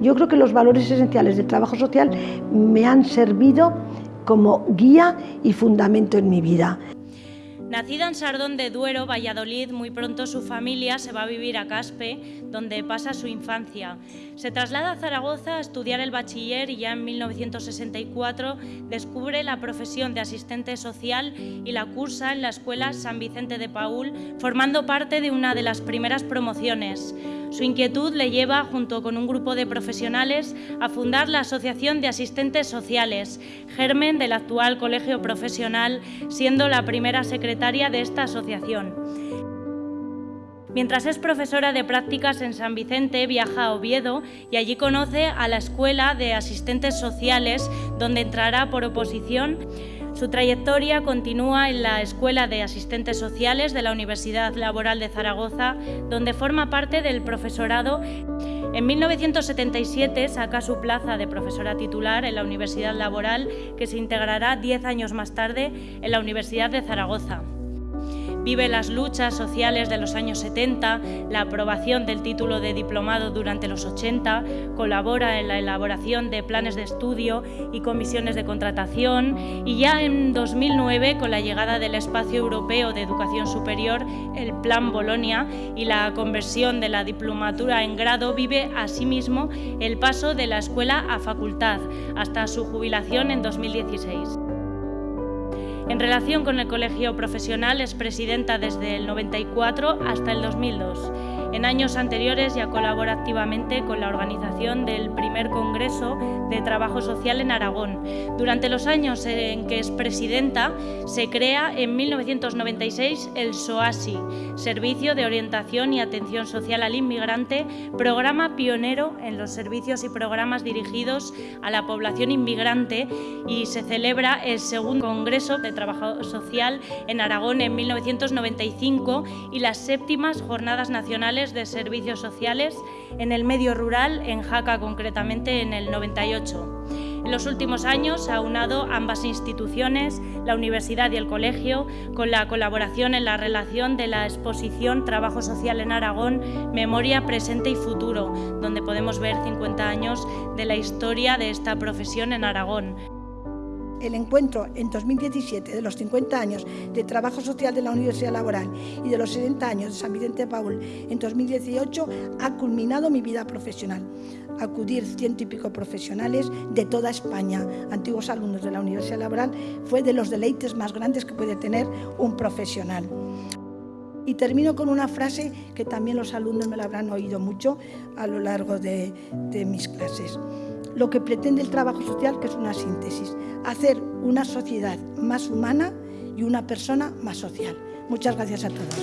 Yo creo que los valores esenciales del trabajo social me han servido como guía y fundamento en mi vida. Nacida en Sardón de Duero, Valladolid, muy pronto su familia se va a vivir a Caspe, donde pasa su infancia. Se traslada a Zaragoza a estudiar el bachiller y ya en 1964 descubre la profesión de asistente social y la cursa en la Escuela San Vicente de Paul, formando parte de una de las primeras promociones. Su inquietud le lleva, junto con un grupo de profesionales, a fundar la Asociación de Asistentes Sociales, germen del actual Colegio Profesional, siendo la primera secretaria de esta asociación. Mientras es profesora de prácticas en San Vicente, viaja a Oviedo y allí conoce a la Escuela de Asistentes Sociales, donde entrará por oposición su trayectoria continúa en la Escuela de Asistentes Sociales de la Universidad Laboral de Zaragoza, donde forma parte del profesorado. En 1977 saca su plaza de profesora titular en la Universidad Laboral, que se integrará diez años más tarde en la Universidad de Zaragoza vive las luchas sociales de los años 70, la aprobación del título de diplomado durante los 80, colabora en la elaboración de planes de estudio y comisiones de contratación y ya en 2009, con la llegada del Espacio Europeo de Educación Superior, el Plan Bolonia y la conversión de la diplomatura en grado, vive asimismo el paso de la escuela a facultad hasta su jubilación en 2016. En relación con el colegio profesional es presidenta desde el 94 hasta el 2002. En años anteriores ya colabora activamente con la organización del primer Congreso de Trabajo Social en Aragón. Durante los años en que es presidenta, se crea en 1996 el SOASI, Servicio de Orientación y Atención Social al Inmigrante, programa pionero en los servicios y programas dirigidos a la población inmigrante y se celebra el segundo Congreso de Trabajo Social en Aragón en 1995 y las séptimas Jornadas Nacionales de servicios sociales en el medio rural, en Jaca concretamente en el 98. En los últimos años ha unado ambas instituciones, la universidad y el colegio, con la colaboración en la relación de la exposición Trabajo Social en Aragón, Memoria, Presente y Futuro, donde podemos ver 50 años de la historia de esta profesión en Aragón el encuentro en 2017 de los 50 años de trabajo social de la Universidad Laboral y de los 70 años de San Vicente Paul en 2018 ha culminado mi vida profesional. Acudir ciento y pico profesionales de toda España, antiguos alumnos de la Universidad Laboral, fue de los deleites más grandes que puede tener un profesional. Y termino con una frase que también los alumnos me la habrán oído mucho a lo largo de mis clases lo que pretende el trabajo social, que es una síntesis, hacer una sociedad más humana y una persona más social. Muchas gracias a todos.